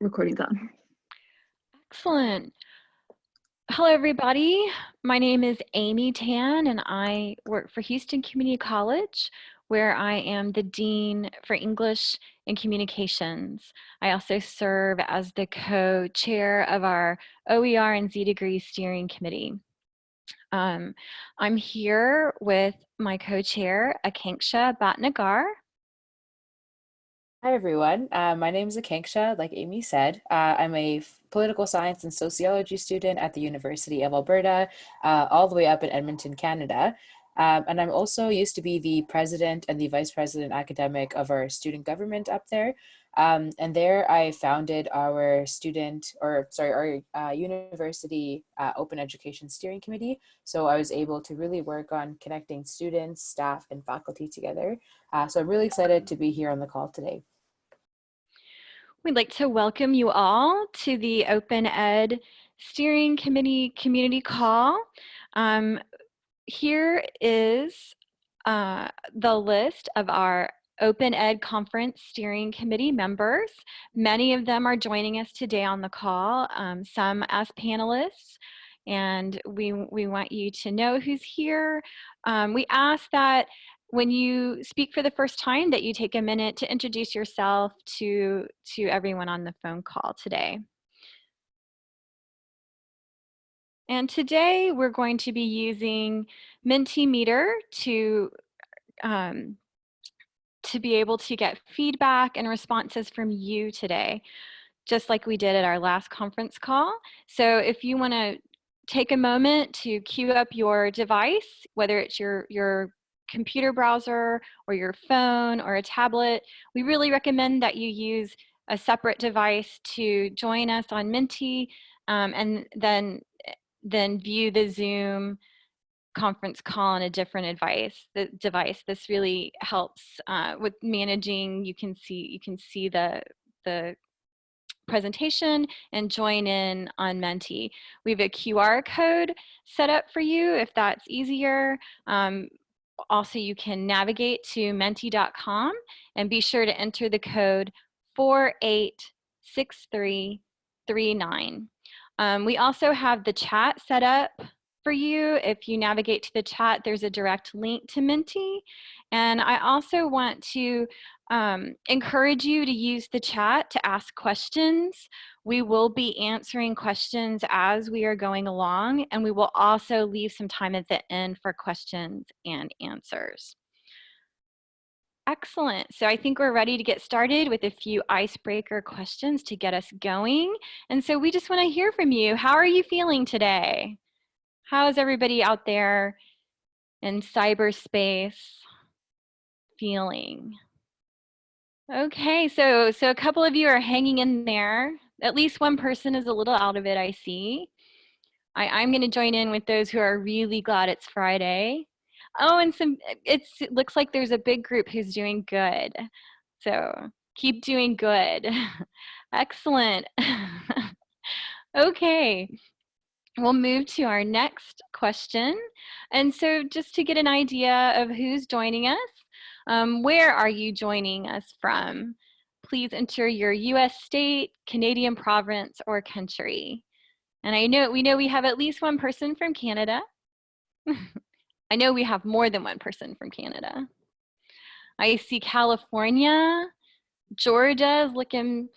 recording's on. Excellent. Hello, everybody. My name is Amy Tan, and I work for Houston Community College, where I am the Dean for English and Communications. I also serve as the co-chair of our OER and Z Degree Steering Committee. Um, I'm here with my co-chair, Akanksha Bhatnagar. Hi, everyone. Uh, my name is Akanksha, like Amy said. Uh, I'm a political science and sociology student at the University of Alberta, uh, all the way up in Edmonton, Canada. Um, and I'm also used to be the president and the vice president academic of our student government up there. Um, and there I founded our student, or sorry, our uh, university uh, open education steering committee. So I was able to really work on connecting students, staff, and faculty together. Uh, so I'm really excited to be here on the call today. We'd like to welcome you all to the Open Ed Steering Committee Community Call. Um, here is uh, the list of our Open Ed Conference Steering Committee members. Many of them are joining us today on the call, um, some as panelists, and we, we want you to know who's here. Um, we ask that when you speak for the first time that you take a minute to introduce yourself to, to everyone on the phone call today. And today we're going to be using Mentimeter to, um, to be able to get feedback and responses from you today, just like we did at our last conference call. So if you wanna take a moment to queue up your device, whether it's your, your computer browser or your phone or a tablet, we really recommend that you use a separate device to join us on Menti um, and then, then view the Zoom conference call on a different device. The device. This really helps uh, with managing. You can see you can see the the presentation and join in on Menti. We have a QR code set up for you if that's easier. Um, also, you can navigate to menti.com and be sure to enter the code 486339. Um, we also have the chat set up for you. If you navigate to the chat, there's a direct link to Menti. And I also want to um, encourage you to use the chat to ask questions. We will be answering questions as we are going along, and we will also leave some time at the end for questions and answers. Excellent. So I think we're ready to get started with a few icebreaker questions to get us going. And so we just want to hear from you. How are you feeling today? How is everybody out there in cyberspace feeling? Okay, so so a couple of you are hanging in there. At least one person is a little out of it, I see. I, I'm going to join in with those who are really glad it's Friday. Oh, and some it's, it looks like there's a big group who's doing good. So keep doing good. Excellent. okay, we'll move to our next question. And so just to get an idea of who's joining us, um, where are you joining us from? Please enter your US state, Canadian province, or country. And I know we know we have at least one person from Canada. I know we have more than one person from Canada. I see California, Georgia is looking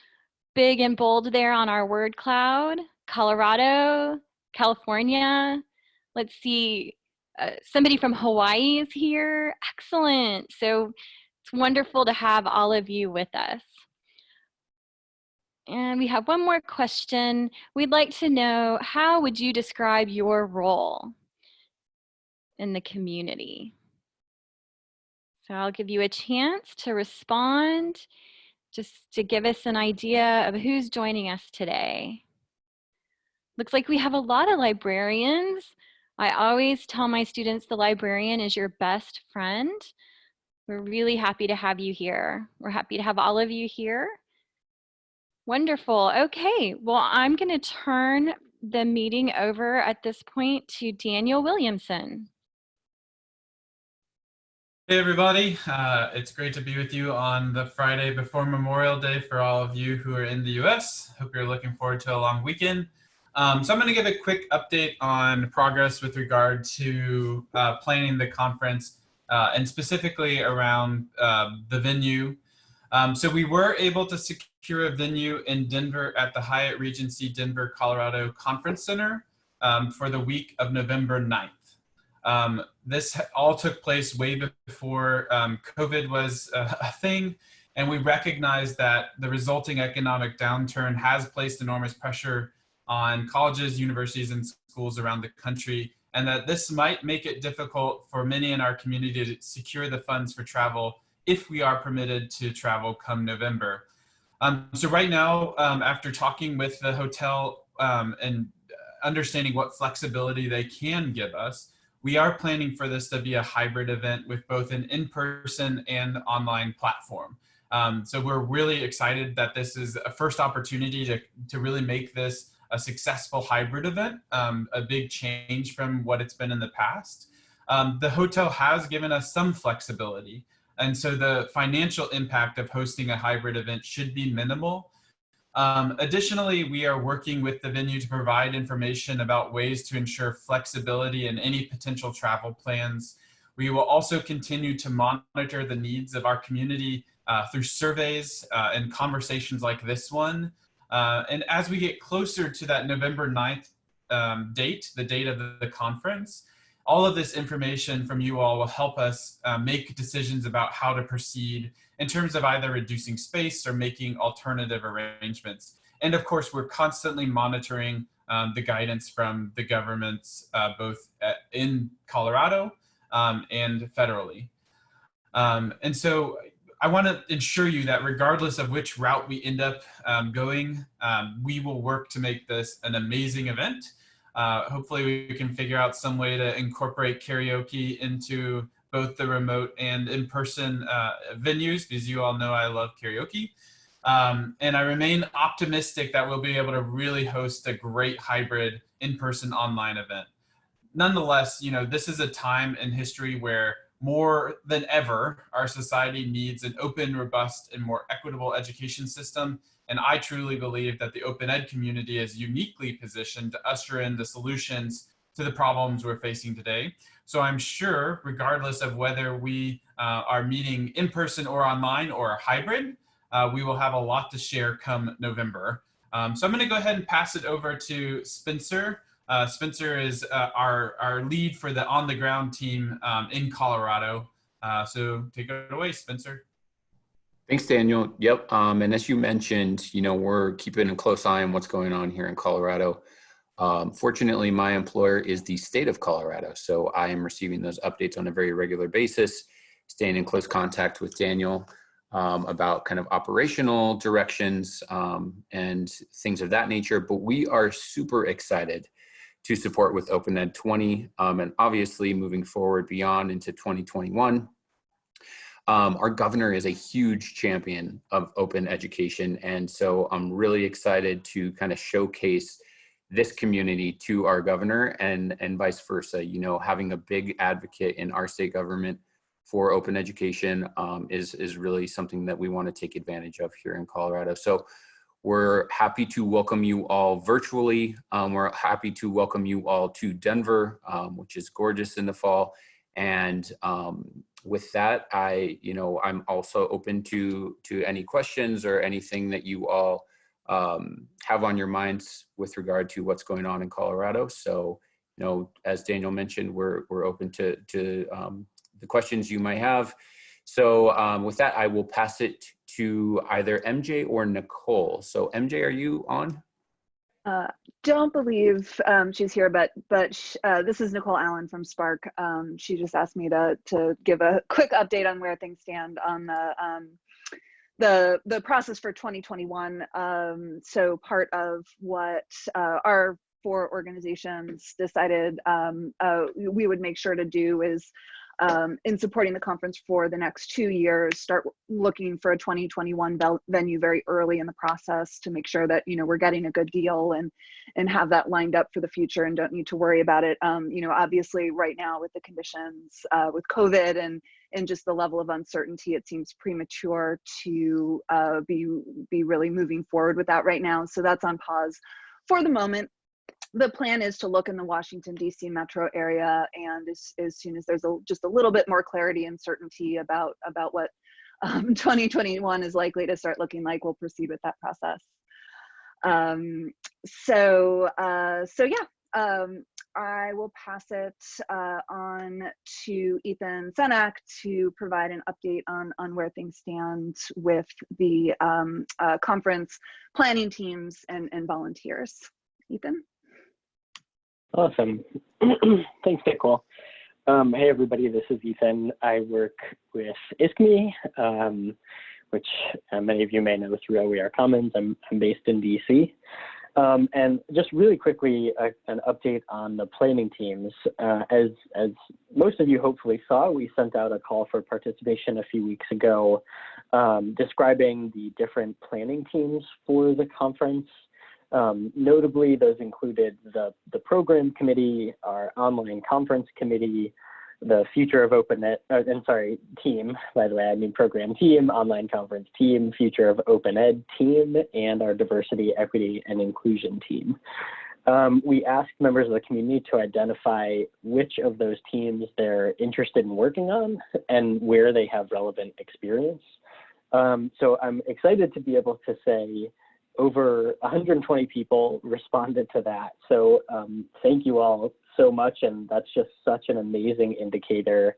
big and bold there on our word cloud. Colorado, California. Let's see, uh, somebody from Hawaii is here. Excellent. So it's wonderful to have all of you with us. And we have one more question. We'd like to know, how would you describe your role in the community? So I'll give you a chance to respond, just to give us an idea of who's joining us today. Looks like we have a lot of librarians. I always tell my students the librarian is your best friend. We're really happy to have you here. We're happy to have all of you here. Wonderful. Okay, well, I'm going to turn the meeting over at this point to Daniel Williamson. Hey everybody, uh, it's great to be with you on the Friday before Memorial Day for all of you who are in the US. Hope you're looking forward to a long weekend. Um, so I'm going to give a quick update on progress with regard to uh, planning the conference uh, and specifically around uh, the venue. Um, so we were able to secure a venue in Denver at the Hyatt Regency Denver, Colorado Conference Center um, for the week of November 9th. Um, this all took place way before um, COVID was a, a thing, and we recognize that the resulting economic downturn has placed enormous pressure on colleges, universities, and schools around the country, and that this might make it difficult for many in our community to secure the funds for travel if we are permitted to travel come November. Um, so right now, um, after talking with the hotel um, and understanding what flexibility they can give us, we are planning for this to be a hybrid event with both an in-person and online platform. Um, so we're really excited that this is a first opportunity to, to really make this a successful hybrid event, um, a big change from what it's been in the past. Um, the hotel has given us some flexibility. And so the financial impact of hosting a hybrid event should be minimal. Um, additionally, we are working with the venue to provide information about ways to ensure flexibility in any potential travel plans. We will also continue to monitor the needs of our community uh, through surveys uh, and conversations like this one uh, and as we get closer to that November 9th um, date, the date of the, the, conference, all of this information from you all will help us uh, make decisions about how to proceed in terms of either reducing space or making alternative arrangements. And of course, we're constantly monitoring um, the guidance from the governments, uh, both at, in Colorado um, and federally. Um, and so I want to ensure you that regardless of which route we end up um, going, um, we will work to make this an amazing event. Uh, hopefully we can figure out some way to incorporate karaoke into both the remote and in-person uh, venues because you all know I love karaoke. Um, and I remain optimistic that we'll be able to really host a great hybrid in-person online event. Nonetheless, you know, this is a time in history where more than ever, our society needs an open, robust, and more equitable education system. And I truly believe that the open ed community is uniquely positioned to usher in the solutions to the problems we're facing today. So I'm sure, regardless of whether we uh, are meeting in person or online or hybrid, uh, we will have a lot to share come November. Um, so I'm going to go ahead and pass it over to Spencer uh, Spencer is uh, our, our lead for the on the ground team um, in Colorado. Uh, so take it away, Spencer. Thanks, Daniel. Yep. Um, and as you mentioned, you know, we're keeping a close eye on what's going on here in Colorado. Um, fortunately, my employer is the state of Colorado. So I am receiving those updates on a very regular basis, staying in close contact with Daniel um, about kind of operational directions um, and things of that nature. But we are super excited to support with Open Ed 20 um, and obviously moving forward beyond into 2021. Um, our governor is a huge champion of open education. And so I'm really excited to kind of showcase this community to our governor and, and vice versa. You know, having a big advocate in our state government for open education um, is, is really something that we want to take advantage of here in Colorado. So we're happy to welcome you all virtually. Um, we're happy to welcome you all to Denver, um, which is gorgeous in the fall. And um, with that, I, you know, I'm also open to to any questions or anything that you all um, have on your minds with regard to what's going on in Colorado. So, you know, as Daniel mentioned, we're we're open to to um, the questions you might have. So um, with that, I will pass it to either MJ or Nicole. So MJ, are you on? Uh, don't believe um, she's here, but but uh, this is Nicole Allen from SPARC. Um, she just asked me to to give a quick update on where things stand on the um, the the process for 2021. Um, so part of what uh, our four organizations decided um, uh, we would make sure to do is um, in supporting the conference for the next two years, start looking for a 2021 venue very early in the process to make sure that you know we're getting a good deal and and have that lined up for the future and don't need to worry about it. Um, you know, obviously right now with the conditions uh, with COVID and in just the level of uncertainty, it seems premature to uh, be be really moving forward with that right now. So that's on pause for the moment. The plan is to look in the Washington D.C. metro area, and as, as soon as there's a, just a little bit more clarity and certainty about about what um, 2021 is likely to start looking like, we'll proceed with that process. Um, so uh, so yeah, um, I will pass it uh, on to Ethan Senack to provide an update on, on where things stand with the um, uh, conference planning teams and, and volunteers. Ethan? Awesome. Thanks, Nicole. Um, hey, everybody, this is Ethan. I work with ISKME, um, which uh, many of you may know through OER Commons. I'm, I'm based in DC. Um, and just really quickly, uh, an update on the planning teams. Uh, as, as most of you hopefully saw, we sent out a call for participation a few weeks ago um, describing the different planning teams for the conference. Um, notably, those included the, the program committee, our online conference committee, the Future of Open Ed, uh, I'm sorry, team, by the way, I mean program team, online conference team, Future of Open Ed team, and our diversity, equity, and inclusion team. Um, we asked members of the community to identify which of those teams they're interested in working on and where they have relevant experience. Um, so I'm excited to be able to say over 120 people responded to that. So um, thank you all so much. And that's just such an amazing indicator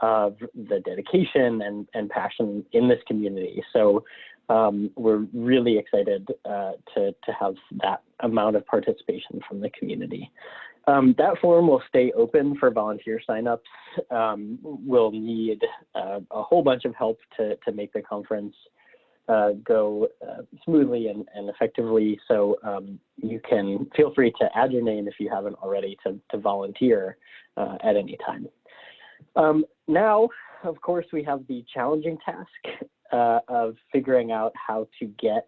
of the dedication and, and passion in this community. So um, we're really excited uh, to, to have that amount of participation from the community. Um, that forum will stay open for volunteer signups. Um, we'll need uh, a whole bunch of help to, to make the conference uh, go uh, smoothly and, and, effectively. So um, you can feel free to add your name if you haven't already to, to volunteer uh, at any time. Um, now, of course, we have the challenging task uh, of figuring out how to get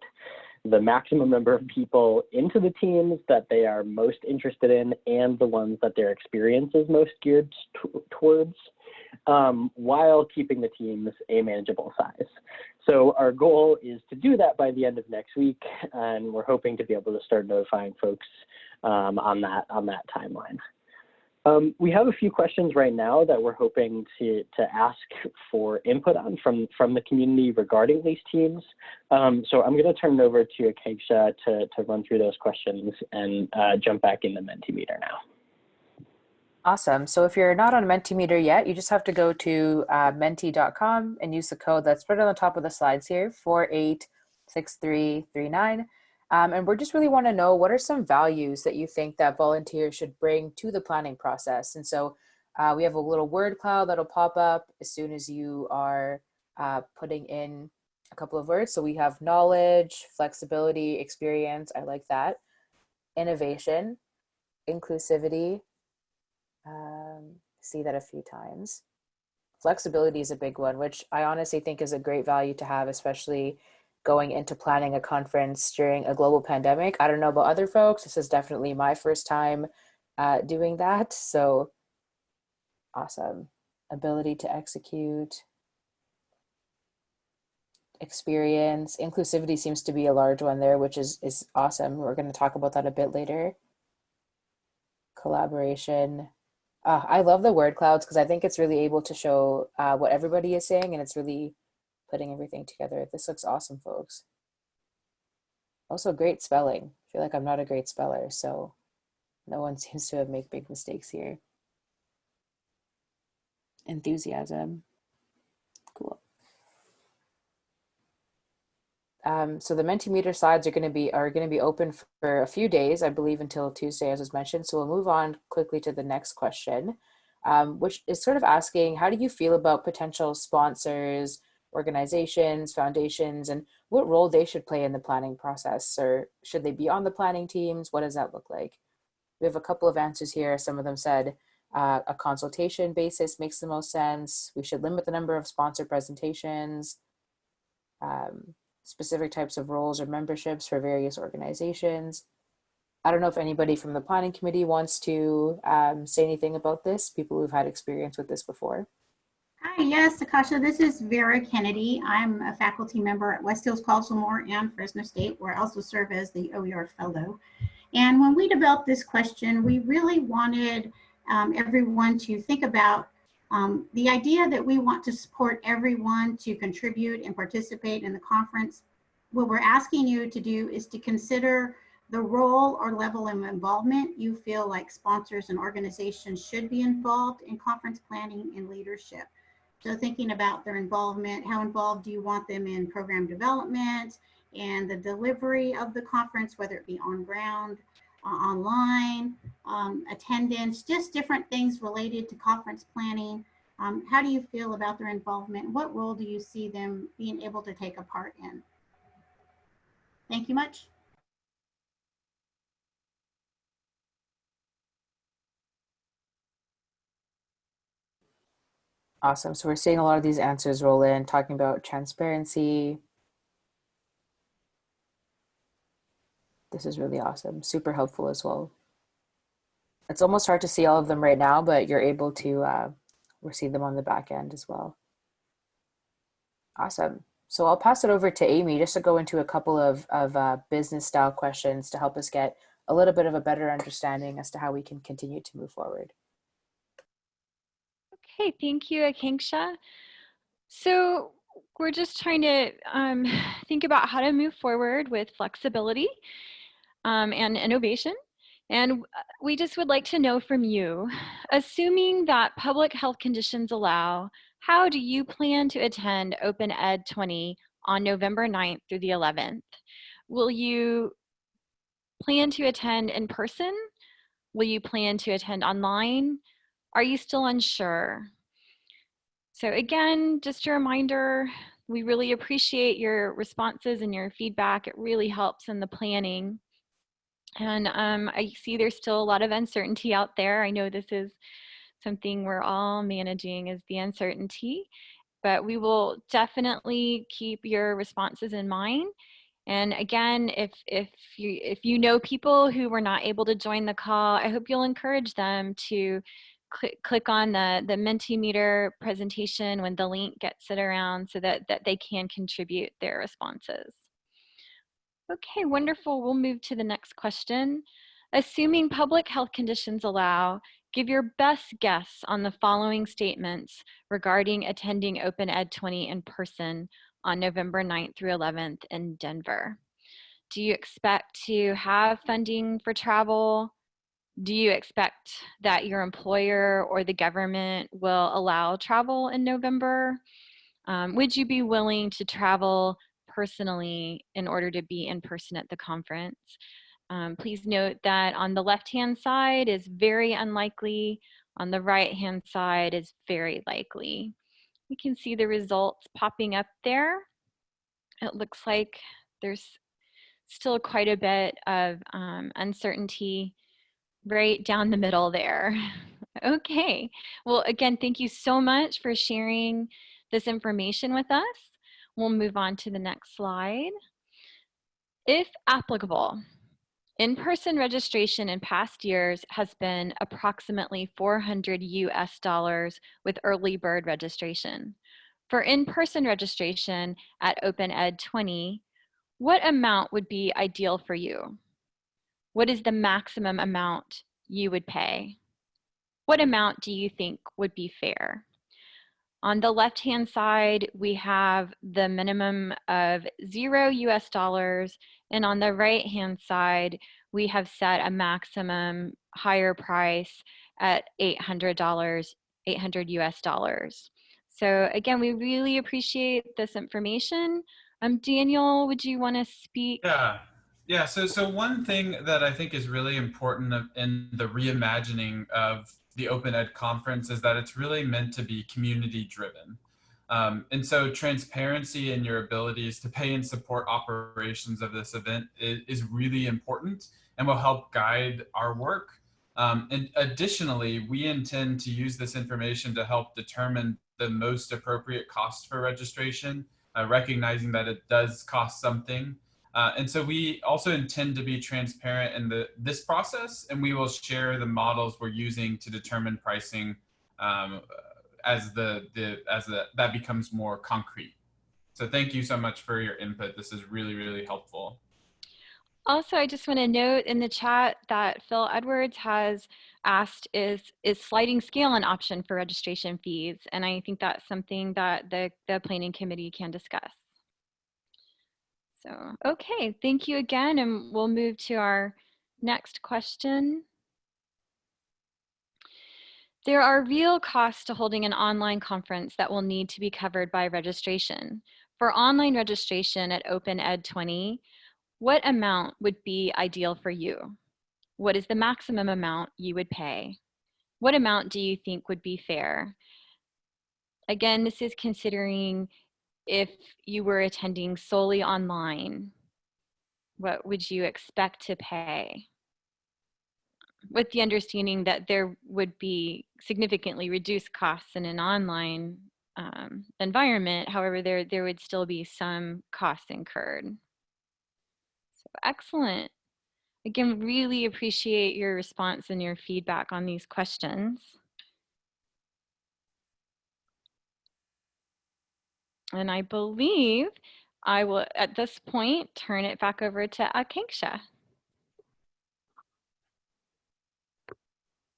the maximum number of people into the teams that they are most interested in and the ones that their experience is most geared towards um, while keeping the teams a manageable size. So our goal is to do that by the end of next week, and we're hoping to be able to start notifying folks um, on that on that timeline. Um, we have a few questions right now that we're hoping to, to ask for input on from, from the community regarding these teams. Um, so I'm going to turn it over to Akanksha to, to run through those questions and uh, jump back in the Mentimeter now. Awesome. So if you're not on Mentimeter yet, you just have to go to uh, menti.com and use the code that's right on the top of the slides here, 486339. Um, and we just really want to know what are some values that you think that volunteers should bring to the planning process. And so uh, we have a little word cloud that'll pop up as soon as you are uh, putting in a couple of words. So we have knowledge, flexibility, experience. I like that. Innovation, inclusivity, um, see that a few times. Flexibility is a big one, which I honestly think is a great value to have, especially going into planning a conference during a global pandemic. I don't know about other folks. This is definitely my first time uh, doing that. So awesome. Ability to execute, experience, inclusivity seems to be a large one there, which is, is awesome. We're going to talk about that a bit later. Collaboration, uh, I love the word clouds because I think it's really able to show uh, what everybody is saying and it's really putting everything together. This looks awesome, folks. Also great spelling. I feel like I'm not a great speller, so no one seems to have made big mistakes here. Enthusiasm. Cool. Um, so the Mentimeter slides are going to be are going to be open for a few days, I believe, until Tuesday, as was mentioned. So we'll move on quickly to the next question, um, which is sort of asking, how do you feel about potential sponsors, organizations, foundations, and what role they should play in the planning process, or should they be on the planning teams? What does that look like? We have a couple of answers here. Some of them said uh, a consultation basis makes the most sense. We should limit the number of sponsor presentations. Um, specific types of roles or memberships for various organizations. I don't know if anybody from the planning committee wants to um, say anything about this, people who've had experience with this before. Hi, yes, Akasha, this is Vera Kennedy. I'm a faculty member at West Hills College Lemoore and Fresno State, where I also serve as the OER Fellow. And when we developed this question, we really wanted um, everyone to think about um, the idea that we want to support everyone to contribute and participate in the conference. What we're asking you to do is to consider the role or level of involvement you feel like sponsors and organizations should be involved in conference planning and leadership. So thinking about their involvement, how involved do you want them in program development and the delivery of the conference, whether it be on ground, uh, online, um, attendance, just different things related to conference planning. Um, how do you feel about their involvement? What role do you see them being able to take a part in? Thank you much. Awesome. So we're seeing a lot of these answers roll in, talking about transparency. This is really awesome. Super helpful as well. It's almost hard to see all of them right now, but you're able to uh, receive them on the back end as well. Awesome. So I'll pass it over to Amy just to go into a couple of, of uh, business style questions to help us get a little bit of a better understanding as to how we can continue to move forward. Okay, thank you, Akanksha. So we're just trying to um, think about how to move forward with flexibility um, and innovation. And uh, we just would like to know from you, assuming that public health conditions allow, how do you plan to attend Open Ed 20 on November 9th through the 11th? Will you plan to attend in person? Will you plan to attend online? Are you still unsure? So again, just a reminder, we really appreciate your responses and your feedback. It really helps in the planning. And um, I see there's still a lot of uncertainty out there. I know this is something we're all managing is the uncertainty, but we will definitely keep your responses in mind. And again, if, if, you, if you know people who were not able to join the call, I hope you'll encourage them to click, click on the, the Mentimeter presentation when the link gets it around so that, that they can contribute their responses. Okay, wonderful. We'll move to the next question. Assuming public health conditions allow, give your best guess on the following statements regarding attending Open Ed 20 in person on November 9th through 11th in Denver. Do you expect to have funding for travel? Do you expect that your employer or the government will allow travel in November? Um, would you be willing to travel personally in order to be in person at the conference. Um, please note that on the left-hand side is very unlikely, on the right-hand side is very likely. You can see the results popping up there. It looks like there's still quite a bit of um, uncertainty right down the middle there. okay, well again, thank you so much for sharing this information with us. We'll move on to the next slide. If applicable, in-person registration in past years has been approximately 400 US dollars with early bird registration. For in-person registration at Open Ed 20, what amount would be ideal for you? What is the maximum amount you would pay? What amount do you think would be fair? On the left-hand side, we have the minimum of zero US dollars, and on the right-hand side, we have set a maximum higher price at $800, 800 US dollars. So again, we really appreciate this information. Um, Daniel, would you want to speak? Yeah, yeah. So, so one thing that I think is really important in the reimagining of the Open Ed conference is that it's really meant to be community driven. Um, and so transparency in your abilities to pay and support operations of this event is, is really important and will help guide our work. Um, and additionally, we intend to use this information to help determine the most appropriate cost for registration, uh, recognizing that it does cost something uh, and so we also intend to be transparent in the, this process and we will share the models we're using to determine pricing um, as the, the as the, that becomes more concrete. So thank you so much for your input. This is really, really helpful. Also, I just want to note in the chat that Phil Edwards has asked is is sliding scale an option for registration fees? And I think that's something that the, the planning committee can discuss. So, okay, thank you again. And we'll move to our next question. There are real costs to holding an online conference that will need to be covered by registration. For online registration at Open Ed 20, what amount would be ideal for you? What is the maximum amount you would pay? What amount do you think would be fair? Again, this is considering if you were attending solely online, what would you expect to pay? With the understanding that there would be significantly reduced costs in an online um, environment, however, there, there would still be some costs incurred. So excellent. Again, really appreciate your response and your feedback on these questions. And I believe I will, at this point, turn it back over to Akanksha.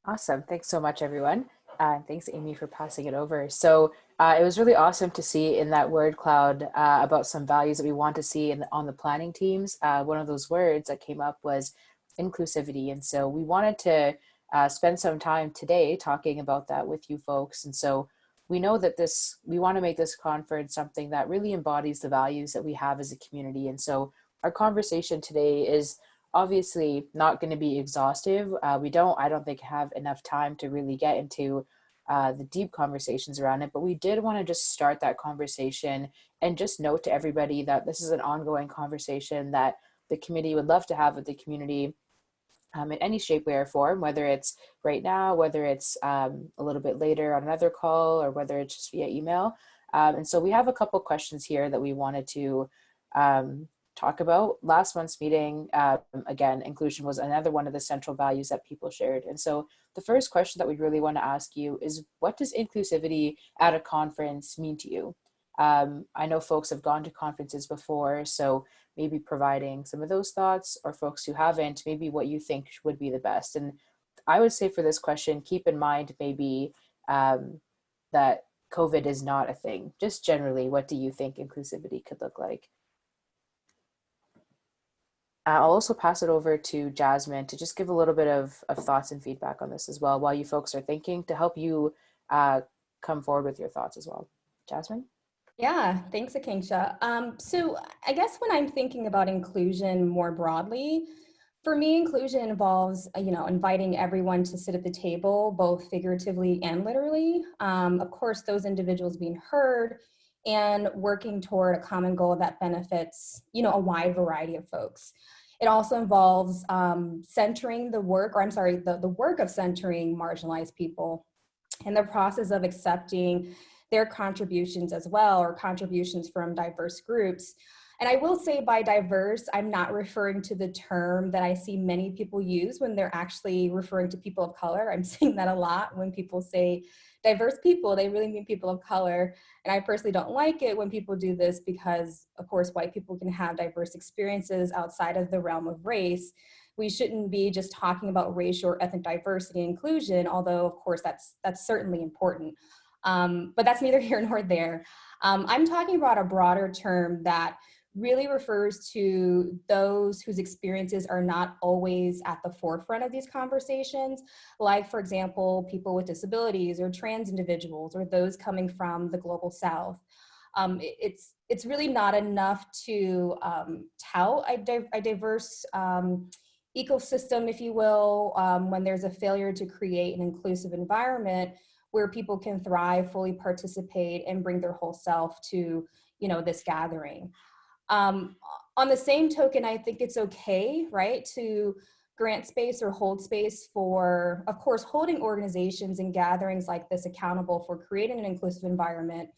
Awesome. Thanks so much, everyone. Uh, thanks, Amy, for passing it over. So uh, it was really awesome to see in that word cloud uh, about some values that we want to see in, on the planning teams. Uh, one of those words that came up was inclusivity. And so we wanted to uh, spend some time today talking about that with you folks. And so we know that this, we want to make this conference something that really embodies the values that we have as a community. And so our conversation today is obviously not going to be exhaustive. Uh, we don't, I don't think have enough time to really get into uh, the deep conversations around it, but we did want to just start that conversation and just note to everybody that this is an ongoing conversation that the committee would love to have with the community um, in any shape, way, or form, whether it's right now, whether it's um, a little bit later on another call, or whether it's just via email. Um, and so we have a couple questions here that we wanted to um, talk about. Last month's meeting, um, again, inclusion was another one of the central values that people shared. And so the first question that we really want to ask you is, what does inclusivity at a conference mean to you? Um, I know folks have gone to conferences before, so maybe providing some of those thoughts or folks who haven't, maybe what you think would be the best. And I would say for this question, keep in mind maybe um, that COVID is not a thing. Just generally, what do you think inclusivity could look like? I'll also pass it over to Jasmine to just give a little bit of, of thoughts and feedback on this as well while you folks are thinking to help you uh, come forward with your thoughts as well. Jasmine? Yeah, thanks, Akanksha. Um, so I guess when I'm thinking about inclusion more broadly, for me, inclusion involves, you know, inviting everyone to sit at the table, both figuratively and literally. Um, of course, those individuals being heard and working toward a common goal that benefits, you know, a wide variety of folks. It also involves um, centering the work, or I'm sorry, the, the work of centering marginalized people and the process of accepting their contributions as well or contributions from diverse groups. And I will say by diverse, I'm not referring to the term that I see many people use when they're actually referring to people of color. I'm seeing that a lot when people say diverse people, they really mean people of color. And I personally don't like it when people do this because of course white people can have diverse experiences outside of the realm of race. We shouldn't be just talking about racial or ethnic diversity and inclusion, although of course that's, that's certainly important. Um, but that's neither here nor there. Um, I'm talking about a broader term that really refers to those whose experiences are not always at the forefront of these conversations, like for example, people with disabilities or trans individuals or those coming from the global south. Um, it's, it's really not enough to um, tout a, di a diverse um, ecosystem, if you will, um, when there's a failure to create an inclusive environment where people can thrive, fully participate, and bring their whole self to you know, this gathering. Um, on the same token, I think it's okay, right, to grant space or hold space for, of course, holding organizations and gatherings like this accountable for creating an inclusive environment,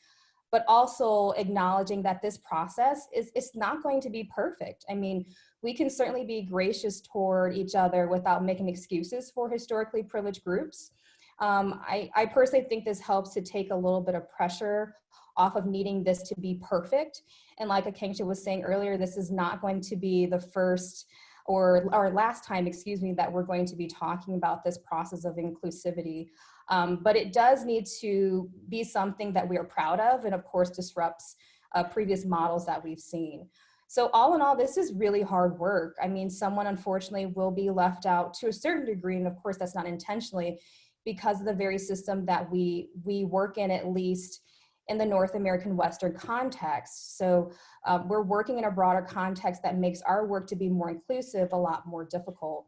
but also acknowledging that this process is it's not going to be perfect. I mean, we can certainly be gracious toward each other without making excuses for historically privileged groups. Um, I, I personally think this helps to take a little bit of pressure off of needing this to be perfect. And like Akanksha was saying earlier, this is not going to be the first or, or last time, excuse me, that we're going to be talking about this process of inclusivity. Um, but it does need to be something that we are proud of and of course disrupts uh, previous models that we've seen. So all in all, this is really hard work. I mean, someone unfortunately will be left out to a certain degree, and of course that's not intentionally, because of the very system that we, we work in at least in the North American Western context. So um, we're working in a broader context that makes our work to be more inclusive a lot more difficult.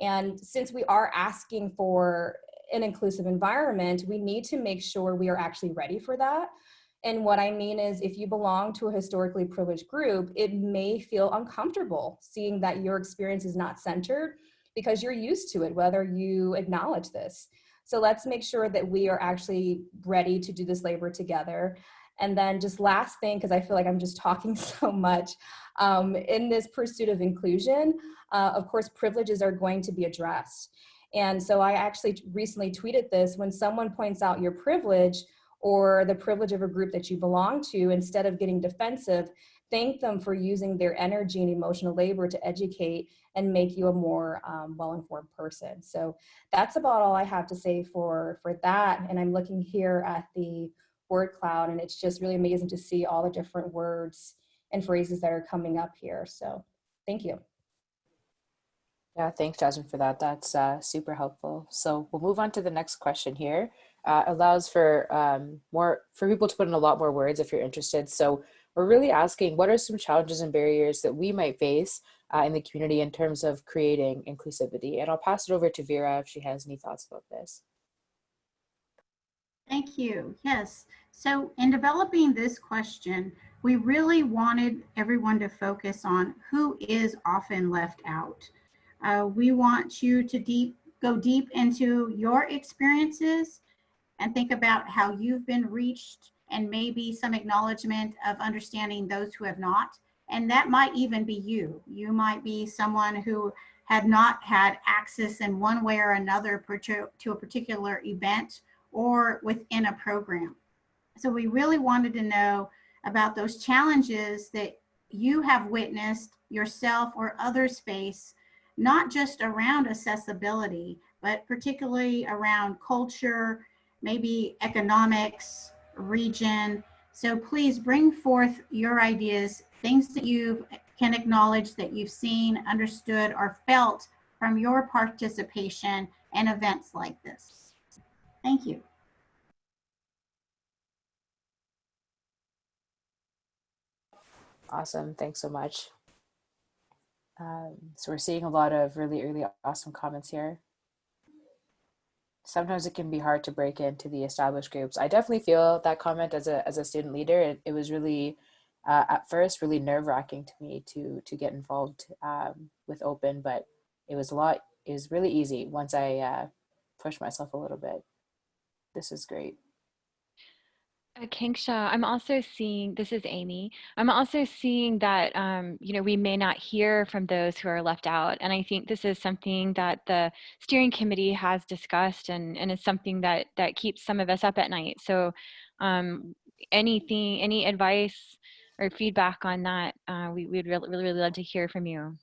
And since we are asking for an inclusive environment, we need to make sure we are actually ready for that. And what I mean is if you belong to a historically privileged group, it may feel uncomfortable seeing that your experience is not centered because you're used to it, whether you acknowledge this. So let's make sure that we are actually ready to do this labor together. And then just last thing, because I feel like I'm just talking so much, um, in this pursuit of inclusion, uh, of course, privileges are going to be addressed. And so I actually recently tweeted this, when someone points out your privilege or the privilege of a group that you belong to, instead of getting defensive, thank them for using their energy and emotional labor to educate and make you a more um, well-informed person. So that's about all I have to say for, for that. And I'm looking here at the word cloud and it's just really amazing to see all the different words and phrases that are coming up here. So thank you. Yeah, thanks, Jasmine, for that. That's uh, super helpful. So we'll move on to the next question here. Uh, allows for um, more for people to put in a lot more words if you're interested. So we're really asking what are some challenges and barriers that we might face uh, in the community in terms of creating inclusivity? And I'll pass it over to Vera if she has any thoughts about this. Thank you. Yes. So in developing this question, we really wanted everyone to focus on who is often left out. Uh, we want you to deep go deep into your experiences and think about how you've been reached and maybe some acknowledgement of understanding those who have not. And that might even be you. You might be someone who had not had access in one way or another to a particular event or within a program. So we really wanted to know about those challenges that you have witnessed yourself or others face not just around accessibility, but particularly around culture, maybe economics, region. So please bring forth your ideas, things that you can acknowledge that you've seen, understood, or felt from your participation in events like this. Thank you. Awesome, thanks so much. Um, so we're seeing a lot of really, really awesome comments here. Sometimes it can be hard to break into the established groups. I definitely feel that comment as a, as a student leader. It, it was really, uh, at first, really nerve wracking to me to, to get involved um, with open, but it was a lot, it was really easy once I uh, pushed myself a little bit. This is great. Akanksha, I'm also seeing, this is Amy, I'm also seeing that, um, you know, we may not hear from those who are left out. And I think this is something that the steering committee has discussed and, and is something that, that keeps some of us up at night. So um, anything, any advice or feedback on that, uh, we, we'd really, really, really love to hear from you.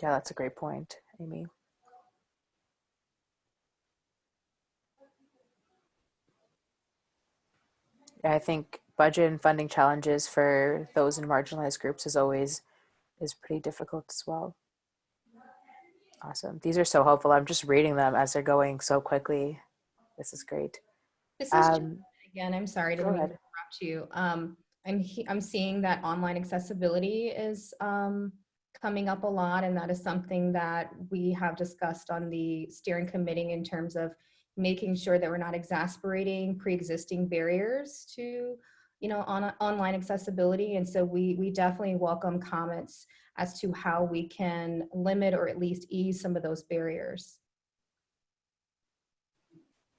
Yeah, that's a great point, Amy. I think budget and funding challenges for those in marginalized groups is always is pretty difficult as well. Awesome. These are so helpful. I'm just reading them as they're going so quickly. This is great. This is um, again, I'm sorry to interrupt you. Um, I'm, I'm seeing that online accessibility is um, coming up a lot and that is something that we have discussed on the steering committee in terms of making sure that we're not exasperating pre-existing barriers to you know on online accessibility. And so we we definitely welcome comments as to how we can limit or at least ease some of those barriers.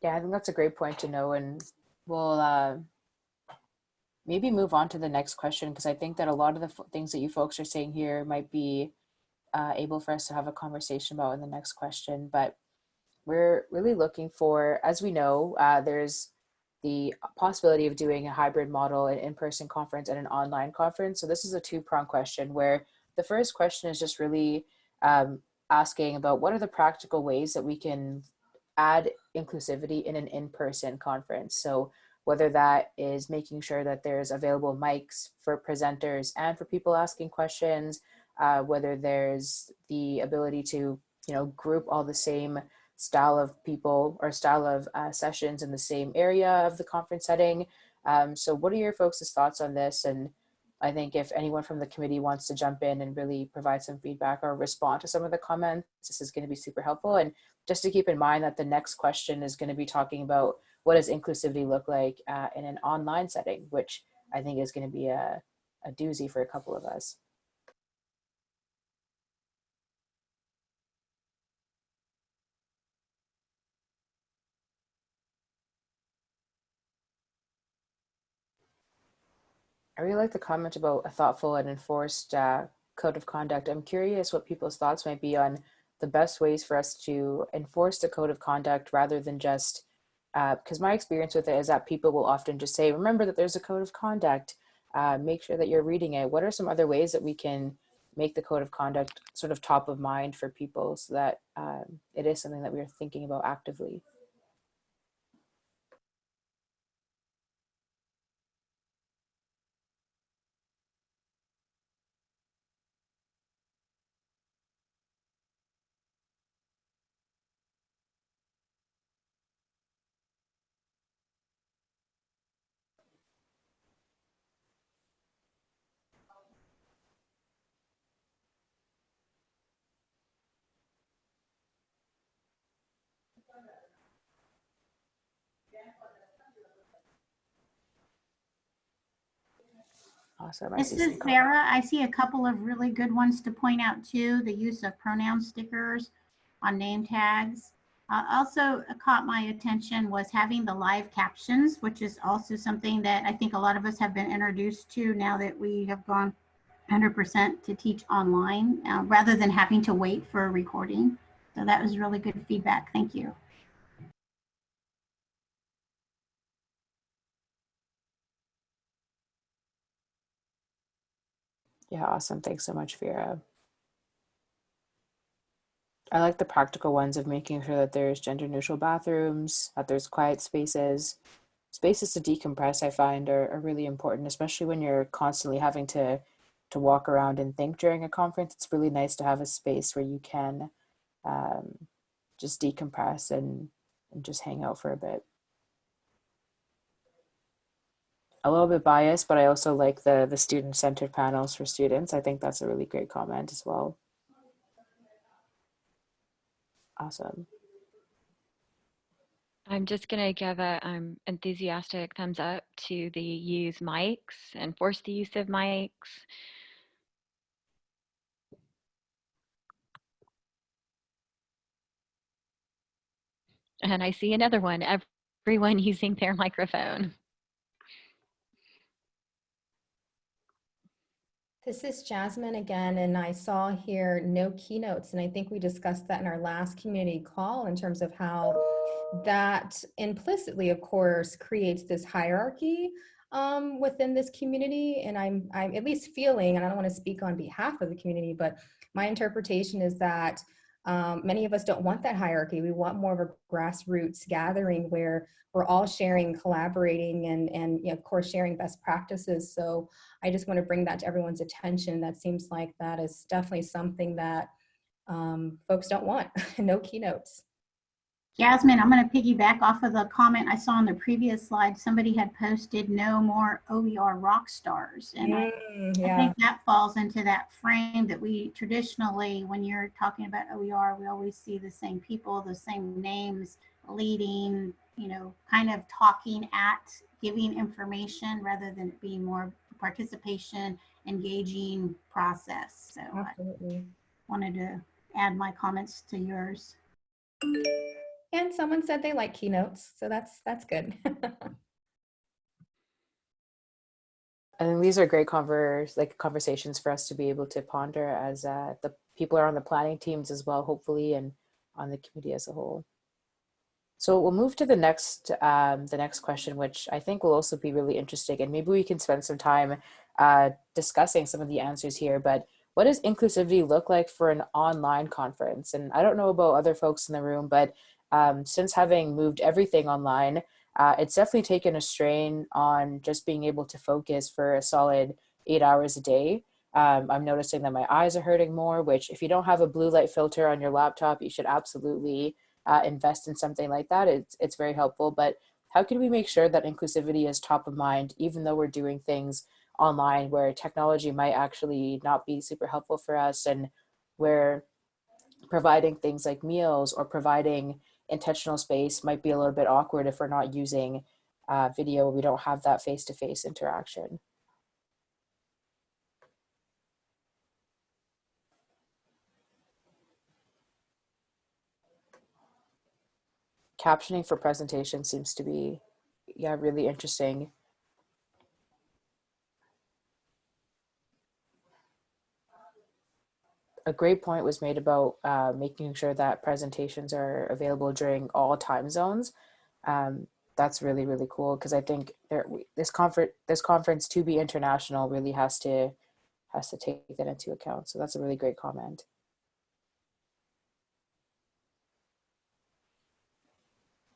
Yeah i think that's a great point to know and we'll uh, maybe move on to the next question because i think that a lot of the things that you folks are saying here might be uh, able for us to have a conversation about in the next question but we're really looking for, as we know, uh, there's the possibility of doing a hybrid model, an in-person conference and an online conference. So this is a two-pronged question where the first question is just really um, asking about what are the practical ways that we can add inclusivity in an in-person conference. So whether that is making sure that there's available mics for presenters and for people asking questions, uh, whether there's the ability to, you know, group all the same style of people or style of uh, sessions in the same area of the conference setting. Um, so what are your folks' thoughts on this? And I think if anyone from the committee wants to jump in and really provide some feedback or respond to some of the comments, this is going to be super helpful. And just to keep in mind that the next question is going to be talking about what does inclusivity look like uh, in an online setting, which I think is going to be a, a doozy for a couple of us. I really like the comment about a thoughtful and enforced uh, code of conduct. I'm curious what people's thoughts might be on the best ways for us to enforce the code of conduct rather than just, because uh, my experience with it is that people will often just say, remember that there's a code of conduct, uh, make sure that you're reading it. What are some other ways that we can make the code of conduct sort of top of mind for people so that um, it is something that we're thinking about actively? Awesome. I This is. Sarah. I see a couple of really good ones to point out too. The use of pronoun stickers on name tags. Uh, also caught my attention was having the live captions, which is also something that I think a lot of us have been introduced to now that we have gone 100% to teach online uh, rather than having to wait for a recording. So that was really good feedback. Thank you. Yeah, awesome. Thanks so much, Vera. I like the practical ones of making sure that there's gender neutral bathrooms, that there's quiet spaces. Spaces to decompress, I find, are, are really important, especially when you're constantly having to to walk around and think during a conference. It's really nice to have a space where you can um, just decompress and, and just hang out for a bit. A little bit biased, but I also like the the student centered panels for students. I think that's a really great comment as well. Awesome. I'm just going to give a um, enthusiastic thumbs up to the use mics, enforce the use of mics. And I see another one, everyone using their microphone. This is Jasmine again, and I saw here no keynotes, and I think we discussed that in our last community call in terms of how that implicitly, of course, creates this hierarchy um, within this community. And I'm, I'm at least feeling, and I don't want to speak on behalf of the community, but my interpretation is that um, many of us don't want that hierarchy. We want more of a grassroots gathering where we're all sharing, collaborating, and, and you know, of course, sharing best practices. So I just want to bring that to everyone's attention. That seems like that is definitely something that um, folks don't want, no keynotes. Jasmine, I'm going to piggyback off of the comment I saw on the previous slide. Somebody had posted no more OER rock stars. And I, Mm, I yeah, think that falls into that frame that we traditionally, when you're talking about OER, we always see the same people, the same names leading, you know, kind of talking at, giving information rather than it being more participation, engaging process. So I wanted to add my comments to yours. And someone said they like keynotes, so that's that's good. And these are great converse, like conversations for us to be able to ponder as uh, the people are on the planning teams as well, hopefully, and on the committee as a whole. So we'll move to the next um, the next question, which I think will also be really interesting, and maybe we can spend some time uh, discussing some of the answers here. But what does inclusivity look like for an online conference? And I don't know about other folks in the room, but um, since having moved everything online, uh, it's definitely taken a strain on just being able to focus for a solid eight hours a day. Um, I'm noticing that my eyes are hurting more, which if you don't have a blue light filter on your laptop, you should absolutely uh, invest in something like that. It's, it's very helpful, but how can we make sure that inclusivity is top of mind, even though we're doing things online where technology might actually not be super helpful for us and where providing things like meals or providing intentional space might be a little bit awkward if we're not using uh, video, we don't have that face-to-face -face interaction. Captioning for presentation seems to be, yeah, really interesting. A great point was made about uh, making sure that presentations are available during all time zones. Um, that's really really cool because I think there, this conference this conference to be international really has to has to take that into account. So that's a really great comment.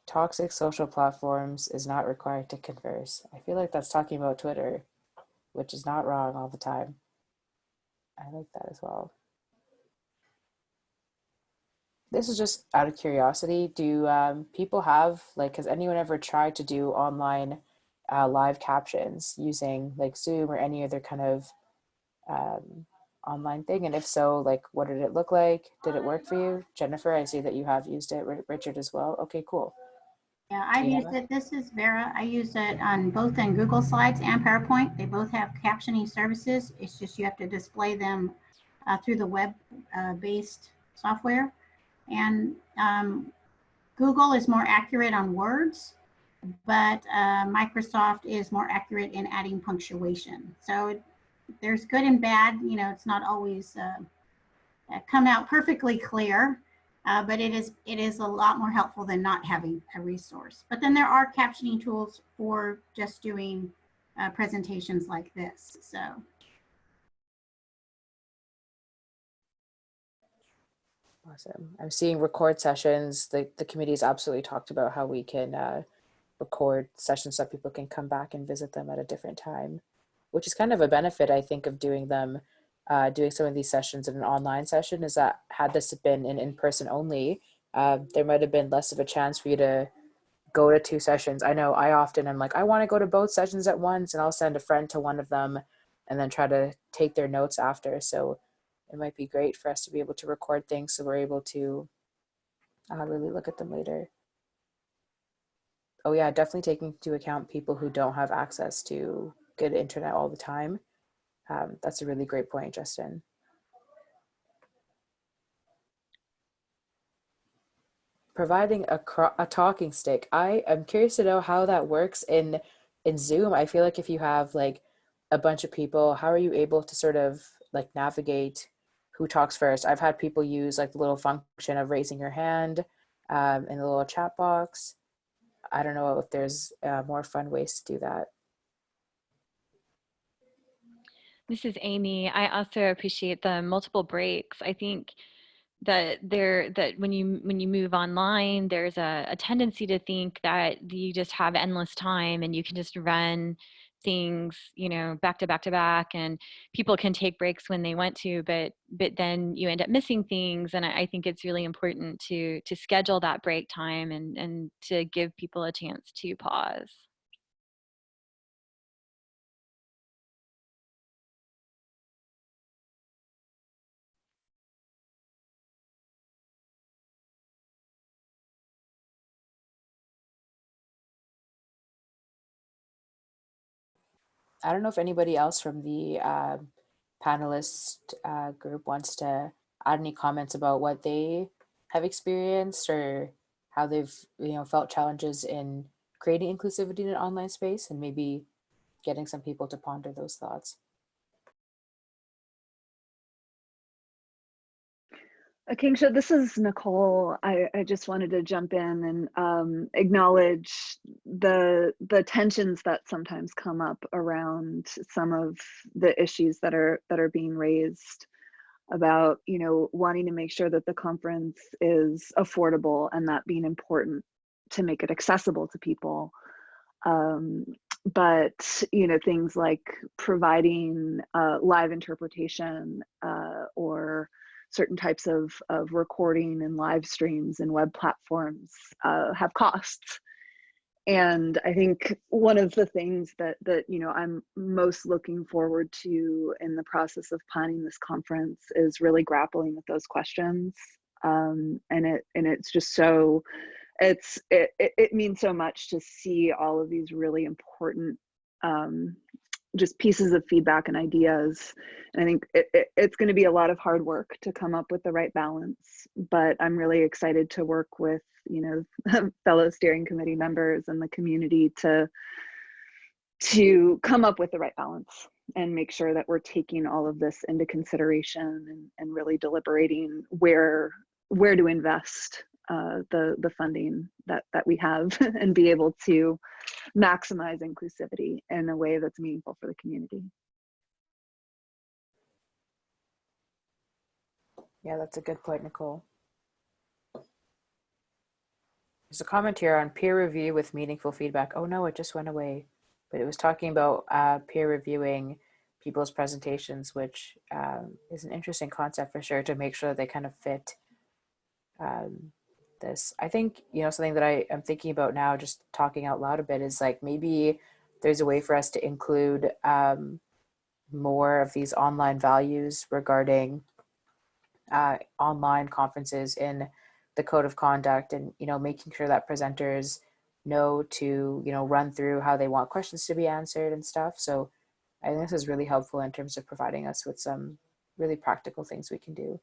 Toxic social platforms is not required to converse. I feel like that's talking about Twitter, which is not wrong all the time. I like that as well this is just out of curiosity. Do um, people have like, has anyone ever tried to do online uh, live captions using like Zoom or any other kind of um, online thing? And if so, like, what did it look like? Did it work for you? Jennifer, I see that you have used it. Richard as well. Okay, cool. Yeah, I've used it. This is Vera. I use it on both in Google Slides and PowerPoint. They both have captioning services. It's just you have to display them uh, through the web-based uh, software. And um, Google is more accurate on words, but uh, Microsoft is more accurate in adding punctuation. So there's good and bad, you know, it's not always uh, uh, come out perfectly clear, uh, but it is it is a lot more helpful than not having a resource. But then there are captioning tools for just doing uh, presentations like this. So Awesome. I'm seeing record sessions. The, the committee's absolutely talked about how we can uh, record sessions so people can come back and visit them at a different time, which is kind of a benefit, I think, of doing them, uh, doing some of these sessions in an online session is that had this been an in-person only, uh, there might have been less of a chance for you to go to two sessions. I know I often am like, I want to go to both sessions at once and I'll send a friend to one of them and then try to take their notes after. So it might be great for us to be able to record things so we're able to uh, really look at them later. Oh yeah, definitely taking into account people who don't have access to good internet all the time. Um, that's a really great point, Justin. Providing a, a talking stick. I am curious to know how that works in, in Zoom. I feel like if you have like a bunch of people, how are you able to sort of like navigate who talks first. I've had people use like the little function of raising your hand um, in the little chat box. I don't know if there's uh, more fun ways to do that. This is Amy. I also appreciate the multiple breaks. I think that there that when you when you move online, there's a, a tendency to think that you just have endless time and you can just run things you know back to back to back and people can take breaks when they want to but but then you end up missing things and I, I, think it's really important to to schedule that break time and and to give people a chance to pause I don't know if anybody else from the uh, panelist uh, group wants to add any comments about what they have experienced or how they've you know felt challenges in creating inclusivity in an online space and maybe getting some people to ponder those thoughts. Akanksha, this is Nicole. I, I just wanted to jump in and um, acknowledge the the tensions that sometimes come up around some of the issues that are that are being raised about you know wanting to make sure that the conference is affordable and that being important to make it accessible to people. Um, but you know things like providing uh, live interpretation uh, or certain types of, of recording and live streams and web platforms uh, have costs. And I think one of the things that that you know I'm most looking forward to in the process of planning this conference is really grappling with those questions. Um, and it and it's just so it's it, it, it means so much to see all of these really important um, just pieces of feedback and ideas. And I think it, it, it's going to be a lot of hard work to come up with the right balance. But I'm really excited to work with you know fellow steering committee members and the community to to come up with the right balance and make sure that we're taking all of this into consideration and, and really deliberating where where to invest uh, the the funding that that we have and be able to maximize inclusivity in a way that's meaningful for the community. Yeah, that's a good point, Nicole. There's a comment here on peer review with meaningful feedback. Oh no, it just went away. But it was talking about uh, peer reviewing people's presentations, which um, is an interesting concept for sure to make sure that they kind of fit um, this. I think, you know, something that I am thinking about now, just talking out loud a bit, is like maybe there's a way for us to include um, more of these online values regarding uh, online conferences in the code of conduct and, you know, making sure that presenters know to, you know, run through how they want questions to be answered and stuff. So I think this is really helpful in terms of providing us with some really practical things we can do.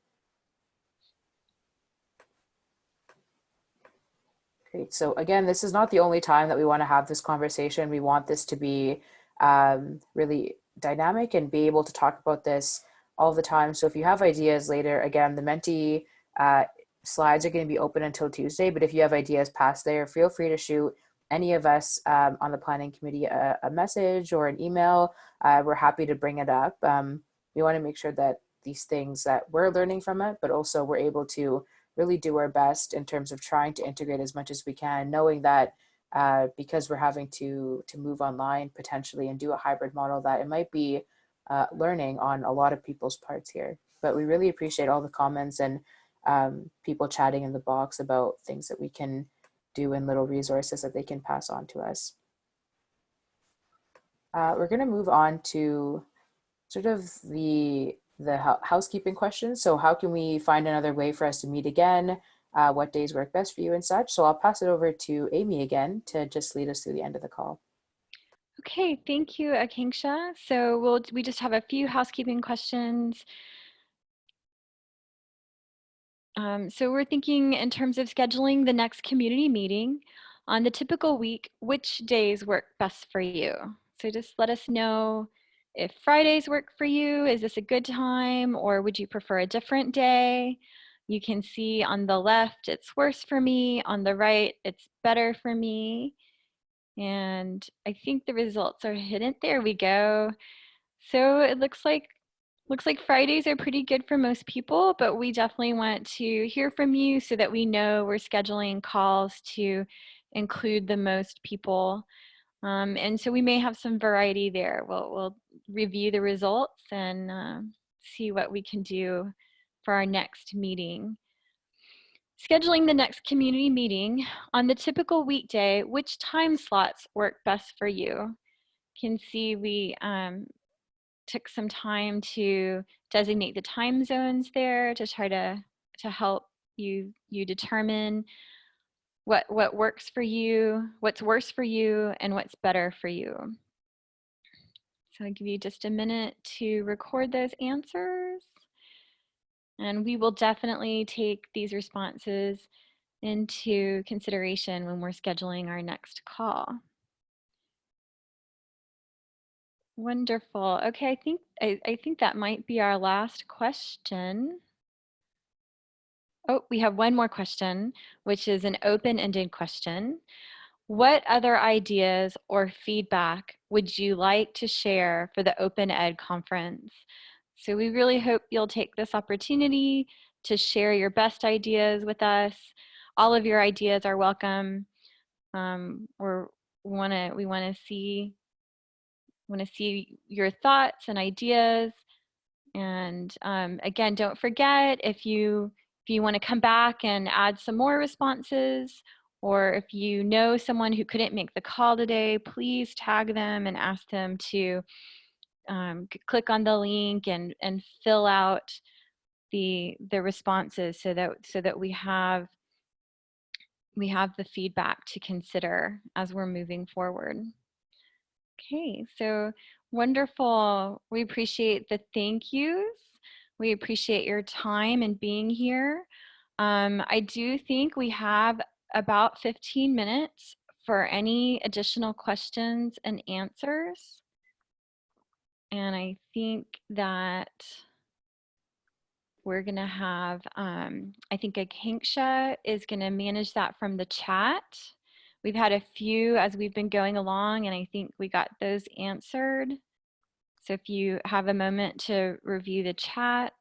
Great. So again, this is not the only time that we want to have this conversation. We want this to be um, really dynamic and be able to talk about this all the time. So if you have ideas later, again, the Menti uh, slides are going to be open until Tuesday, but if you have ideas past there, feel free to shoot any of us um, on the planning committee a, a, message or an email. Uh, we're happy to bring it up. Um, we want to make sure that these things that we're learning from it, but also we're able to really do our best in terms of trying to integrate as much as we can, knowing that uh, because we're having to to move online potentially and do a hybrid model that it might be uh, learning on a lot of people's parts here. But we really appreciate all the comments and um, people chatting in the box about things that we can do and little resources that they can pass on to us. Uh, we're going to move on to sort of the the housekeeping questions. So how can we find another way for us to meet again? Uh, what days work best for you and such. So I'll pass it over to Amy again to just lead us through the end of the call. Okay, thank you, Akanksha. So we'll, we just have a few housekeeping questions. Um, so we're thinking in terms of scheduling the next community meeting on the typical week, which days work best for you? So just let us know if Fridays work for you, is this a good time or would you prefer a different day? You can see on the left, it's worse for me. On the right, it's better for me. And I think the results are hidden. There we go. So it looks like looks like Fridays are pretty good for most people, but we definitely want to hear from you so that we know we're scheduling calls to include the most people. Um, and so we may have some variety there. We'll, we'll review the results and uh, see what we can do for our next meeting. Scheduling the next community meeting on the typical weekday, which time slots work best for you? Can see we um, took some time to designate the time zones there to try to, to help you, you determine what, what works for you, what's worse for you, and what's better for you. So I'll give you just a minute to record those answers. And we will definitely take these responses into consideration when we're scheduling our next call. Wonderful. Okay, I think I, I think that might be our last question. Oh, we have one more question, which is an open-ended question. What other ideas or feedback would you like to share for the Open Ed conference? So we really hope you'll take this opportunity to share your best ideas with us. All of your ideas are welcome. Um, we're, we want to we want to see want to see your thoughts and ideas. And um, again, don't forget if you if you want to come back and add some more responses, or if you know someone who couldn't make the call today, please tag them and ask them to um, click on the link and and fill out the the responses so that so that we have we have the feedback to consider as we're moving forward. Okay, so wonderful. We appreciate the thank yous. We appreciate your time and being here. Um, I do think we have about 15 minutes for any additional questions and answers. And I think that we're gonna have, um, I think Akanksha is gonna manage that from the chat. We've had a few as we've been going along and I think we got those answered. So if you have a moment to review the chat,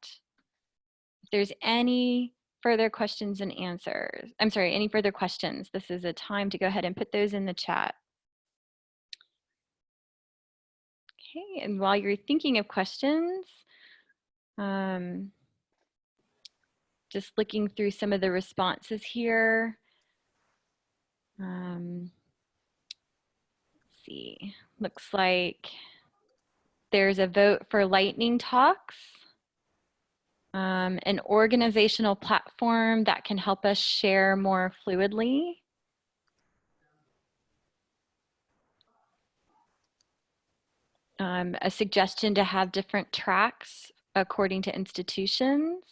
if there's any further questions and answers, I'm sorry, any further questions, this is a time to go ahead and put those in the chat. Okay, and while you're thinking of questions, um, just looking through some of the responses here. Um, see, looks like there's a vote for lightning talks, um, an organizational platform that can help us share more fluidly. Um, a suggestion to have different tracks according to institutions.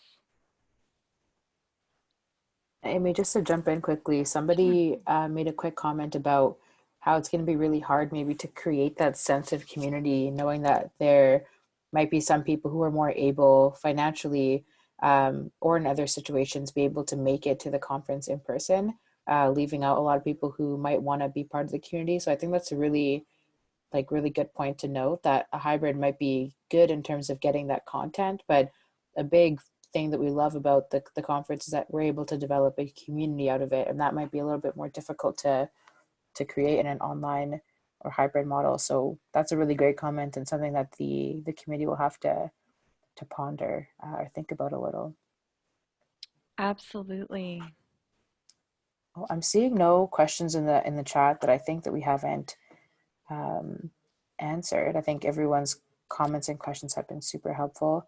Amy, just to jump in quickly, somebody uh, made a quick comment about how it's going to be really hard maybe to create that sense of community, knowing that there might be some people who are more able financially um, or in other situations be able to make it to the conference in person, uh, leaving out a lot of people who might want to be part of the community. So I think that's a really like really good point to note that a hybrid might be good in terms of getting that content, but a big thing that we love about the, the conference is that we're able to develop a community out of it. And that might be a little bit more difficult to, to create in an online or hybrid model. So that's a really great comment and something that the, the committee will have to, to ponder uh, or think about a little. Absolutely. Well, I'm seeing no questions in the in the chat that I think that we haven't um, answered. I think everyone's comments and questions have been super helpful.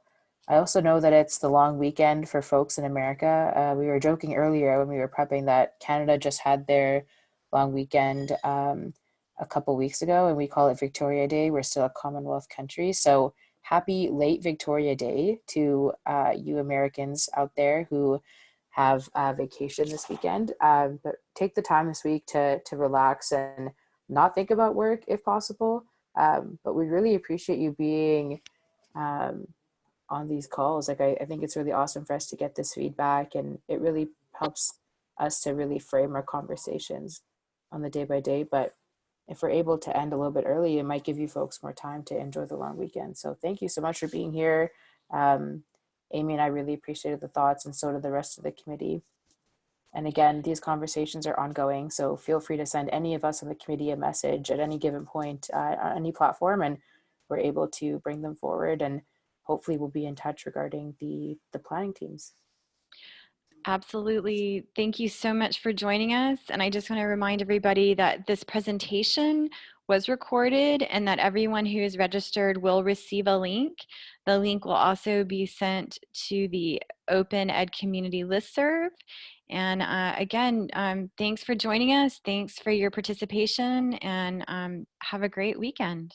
I also know that it's the long weekend for folks in America. Uh, we were joking earlier when we were prepping that Canada just had their long weekend um, a couple weeks ago and we call it Victoria Day. We're still a Commonwealth country. So happy late Victoria Day to uh, you Americans out there who have a vacation this weekend. Um, but take the time this week to, to relax and not think about work if possible. Um, but we really appreciate you being um, on these calls. Like I, I think it's really awesome for us to get this feedback and it really helps us to really frame our conversations on the day by day. But if we're able to end a little bit early, it might give you folks more time to enjoy the long weekend. So thank you so much for being here. Um, Amy and I really appreciated the thoughts and so did the rest of the committee. And again, these conversations are ongoing, so feel free to send any of us on the committee a message at any given point uh, on any platform and we're able to bring them forward and hopefully we'll be in touch regarding the, the planning teams. Absolutely. Thank you so much for joining us. And I just want to remind everybody that this presentation was recorded and that everyone who is registered will receive a link. The link will also be sent to the Open Ed Community Listserv. And uh, again, um, thanks for joining us. Thanks for your participation and um, have a great weekend.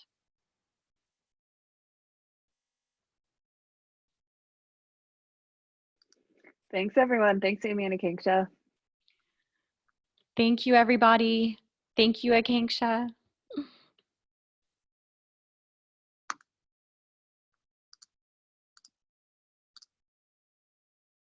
Thanks, everyone. Thanks, Amy and. Thank you, everybody. Thank you, Akanksha.